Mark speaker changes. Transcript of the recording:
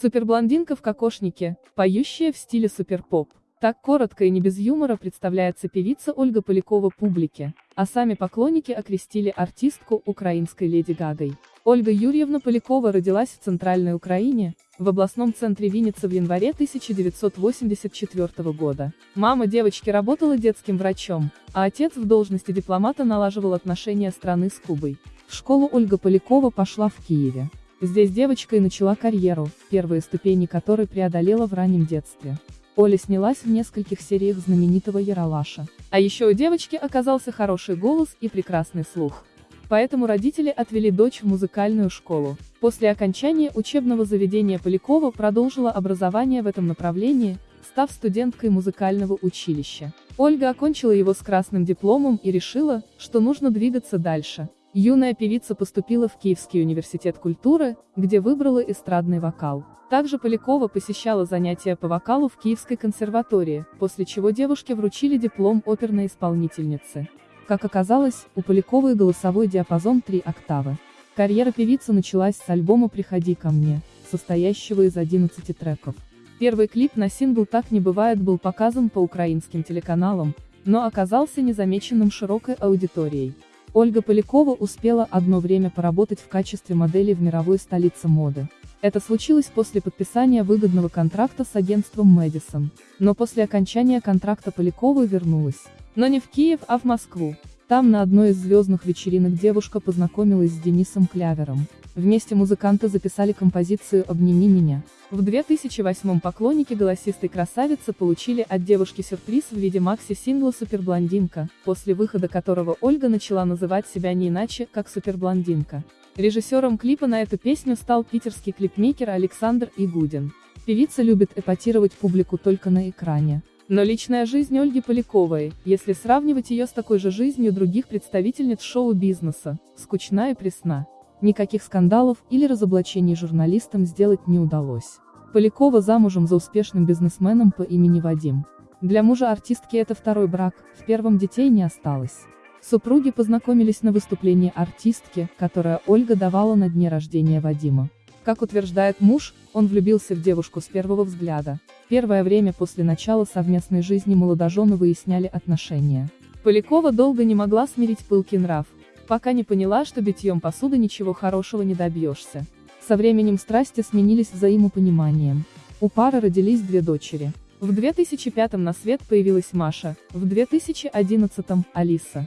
Speaker 1: Суперблондинка в кокошнике, поющая в стиле суперпоп. Так коротко и не без юмора представляется певица Ольга Полякова публике, а сами поклонники окрестили артистку украинской Леди Гагой. Ольга Юрьевна Полякова родилась в Центральной Украине, в областном центре Винницы в январе 1984 года. Мама девочки работала детским врачом, а отец в должности дипломата налаживал отношения страны с Кубой. В школу Ольга Полякова пошла в Киеве. Здесь девочка и начала карьеру, первые ступени которой преодолела в раннем детстве. Оля снялась в нескольких сериях знаменитого Яралаша. А еще у девочки оказался хороший голос и прекрасный слух. Поэтому родители отвели дочь в музыкальную школу. После окончания учебного заведения Полякова продолжила образование в этом направлении, став студенткой музыкального училища. Ольга окончила его с красным дипломом и решила, что нужно двигаться дальше. Юная певица поступила в Киевский университет культуры, где выбрала эстрадный вокал. Также Полякова посещала занятия по вокалу в Киевской консерватории, после чего девушке вручили диплом оперной исполнительницы. Как оказалось, у Поляковой голосовой диапазон 3 октавы. Карьера певицы началась с альбома «Приходи ко мне», состоящего из 11 треков. Первый клип на сингл «Так не бывает» был показан по украинским телеканалам, но оказался незамеченным широкой аудиторией. Ольга Полякова успела одно время поработать в качестве модели в мировой столице моды. Это случилось после подписания выгодного контракта с агентством Мэдисон. Но после окончания контракта Полякова вернулась. Но не в Киев, а в Москву. Там на одной из звездных вечеринок девушка познакомилась с Денисом Клявером. Вместе музыканты записали композицию «Обними меня». В 2008 поклонники голосистой красавицы получили от девушки сюрприз в виде макси-сингла «Суперблондинка», после выхода которого Ольга начала называть себя не иначе, как «Суперблондинка». Режиссером клипа на эту песню стал питерский клипмейкер Александр Игудин. Певица любит эпатировать публику только на экране. Но личная жизнь Ольги Поляковой, если сравнивать ее с такой же жизнью других представительниц шоу-бизнеса, скучна и пресна. Никаких скандалов или разоблачений журналистам сделать не удалось. Полякова замужем за успешным бизнесменом по имени Вадим. Для мужа артистки это второй брак, в первом детей не осталось. Супруги познакомились на выступлении артистки, которое Ольга давала на дне рождения Вадима. Как утверждает муж, он влюбился в девушку с первого взгляда. Первое время после начала совместной жизни молодожены выясняли отношения. Полякова долго не могла смирить пылкий нрав, пока не поняла, что битьем посуды ничего хорошего не добьешься. Со временем страсти сменились взаимопониманием. У пары родились две дочери. В 2005 на свет появилась Маша, в 2011 – Алиса.